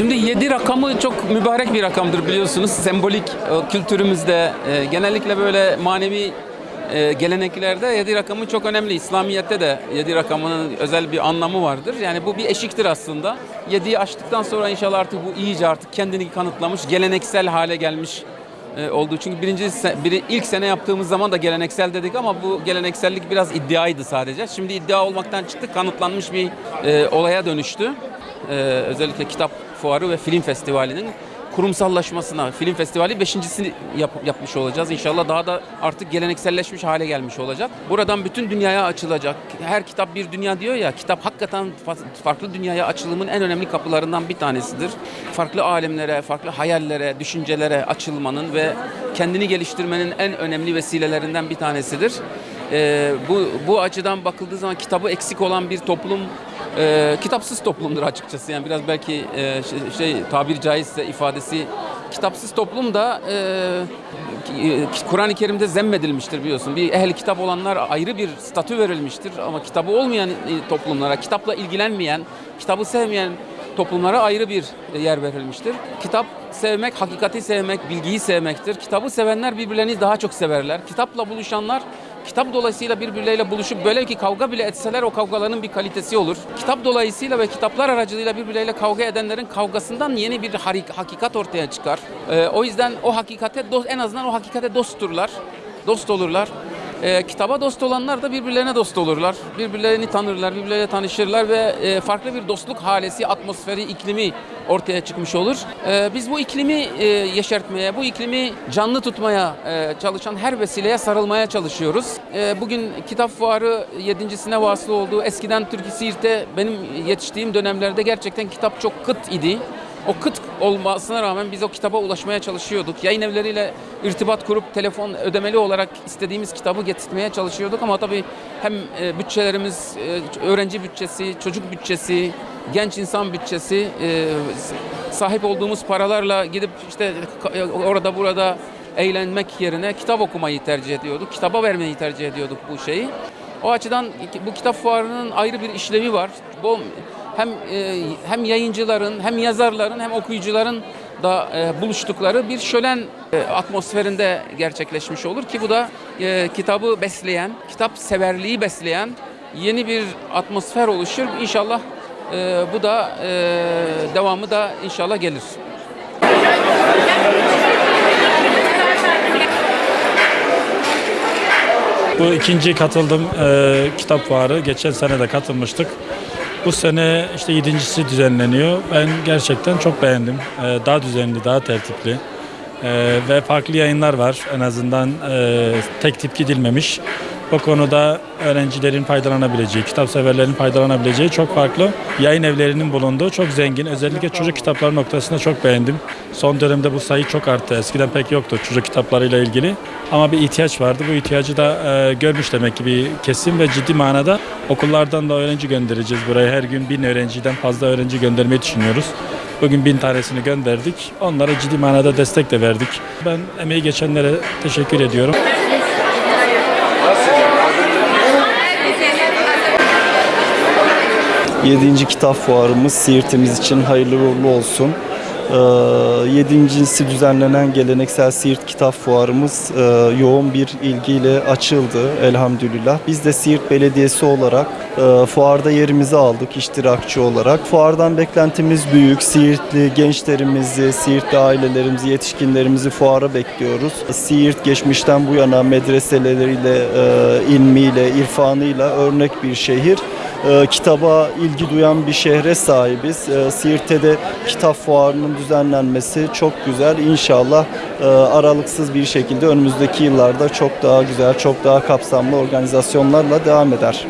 Şimdi 7 rakamı çok mübarek bir rakamdır biliyorsunuz. Sembolik kültürümüzde e, genellikle böyle manevi e, geleneklerde 7 rakamı çok önemli. İslamiyet'te de 7 rakamının özel bir anlamı vardır. Yani bu bir eşiktir aslında. 7'yi aştıktan sonra inşallah artık bu iyice artık kendini kanıtlamış, geleneksel hale gelmiş e, oldu. Çünkü birinci biri, ilk sene yaptığımız zaman da geleneksel dedik ama bu geleneksellik biraz iddiaydı sadece. Şimdi iddia olmaktan çıktı, kanıtlanmış bir olaya dönüştü. E, özellikle kitap fuarı ve film festivalinin kurumsallaşmasına, film festivali beşincisini yap- yapmış olacağız. İnşallah daha da artık gelenekselleşmiş hale gelmiş olacak. Buradan bütün dünyaya açılacak. Her kitap bir dünya diyor ya, kitap hakikaten fa- farklı dünyaya açılımın en önemli kapılarından bir tanesidir. Farklı alemlere, farklı hayallere, düşüncelere açılmanın ve kendini geliştirmenin en önemli vesilelerinden bir tanesidir. Ee, bu bu açıdan bakıldığı zaman kitabı eksik olan bir toplum e, kitapsız toplumdur açıkçası. Yani biraz belki e, şey, şey tabiri caizse ifadesi kitapsız toplum da e, e, Kur'an-ı Kerim'de zemmedilmiştir biliyorsun. Bir ehli kitap olanlar ayrı bir statü verilmiştir ama kitabı olmayan e, toplumlara, kitapla ilgilenmeyen, kitabı sevmeyen toplumlara ayrı bir yer verilmiştir. Kitap sevmek, hakikati sevmek, bilgiyi sevmektir. Kitabı sevenler birbirlerini daha çok severler. Kitapla buluşanlar kitap dolayısıyla birbirleriyle buluşup böyle ki kavga bile etseler o kavgaların bir kalitesi olur. Kitap dolayısıyla ve kitaplar aracılığıyla birbirleriyle kavga edenlerin kavgasından yeni bir hakikat ortaya çıkar. Ee, o yüzden o hakikate en azından o hakikate dostturlar. Dost olurlar. Ee, kitaba dost olanlar da birbirlerine dost olurlar. Birbirlerini tanırlar, birbirleriyle tanışırlar ve e, farklı bir dostluk halesi, atmosferi, iklimi ortaya çıkmış olur. Ee, biz bu iklimi e, yeşertmeye, bu iklimi canlı tutmaya e, çalışan her vesileye sarılmaya çalışıyoruz. E, bugün kitap fuarı yedincisine vasıl oldu. Eskiden Türkiye Siirt'te benim yetiştiğim dönemlerde gerçekten kitap çok kıt idi. O kıt olmasına rağmen biz o kitaba ulaşmaya çalışıyorduk. Yayın evleriyle irtibat kurup telefon ödemeli olarak istediğimiz kitabı getirtmeye çalışıyorduk ama tabii hem e, bütçelerimiz, e, öğrenci bütçesi, çocuk bütçesi, genç insan bütçesi, e, sahip olduğumuz paralarla gidip işte orada burada eğlenmek yerine kitap okumayı tercih ediyorduk. Kitaba vermeyi tercih ediyorduk bu şeyi. O açıdan bu kitap fuarının ayrı bir işlevi var. Bu hem e, hem yayıncıların hem yazarların hem okuyucuların da e, buluştukları bir şölen e, atmosferinde gerçekleşmiş olur ki bu da kitabı besleyen, kitap severliği besleyen yeni bir atmosfer oluşur. İnşallah bu da devamı da inşallah gelir. Bu ikinci katıldım e, kitap fuarı. Geçen sene de katılmıştık. Bu sene işte yedincisi düzenleniyor. Ben gerçekten çok beğendim. E, daha düzenli, daha tertipli. E, ve farklı yayınlar var. En azından e, tek tip gidilmemiş. Bu konuda öğrencilerin faydalanabileceği, kitap severlerin faydalanabileceği çok farklı yayın evlerinin bulunduğu çok zengin. Özellikle çocuk kitapları noktasında çok beğendim. Son dönemde bu sayı çok arttı. Eskiden pek yoktu çocuk kitaplarıyla ilgili. Ama bir ihtiyaç vardı. Bu ihtiyacı da e, görmüş demek ki bir kesim ve ciddi manada okullardan da öğrenci göndereceğiz buraya. Her gün bin öğrenciden fazla öğrenci göndermeyi düşünüyoruz. Bugün bin tanesini gönderdik. Onlara ciddi manada destek de verdik. Ben emeği geçenlere teşekkür ediyorum. Yedinci kitap fuarımız Siirt'imiz için hayırlı uğurlu olsun. Ee, Yedincisi düzenlenen geleneksel Siirt Kitap Fuarımız e, yoğun bir ilgiyle açıldı elhamdülillah. Biz de Siirt Belediyesi olarak e, fuarda yerimizi aldık iştirakçı olarak. Fuardan beklentimiz büyük. Siirtli gençlerimizi, Siirtli ailelerimizi, yetişkinlerimizi fuara bekliyoruz. Siirt geçmişten bu yana medreseleriyle, e, ilmiyle, irfanıyla örnek bir şehir e, kitaba ilgi duyan bir şehre sahibiz. E, Siirt'te kitap fuarının düzenlenmesi çok güzel. İnşallah e, aralıksız bir şekilde önümüzdeki yıllarda çok daha güzel, çok daha kapsamlı organizasyonlarla devam eder.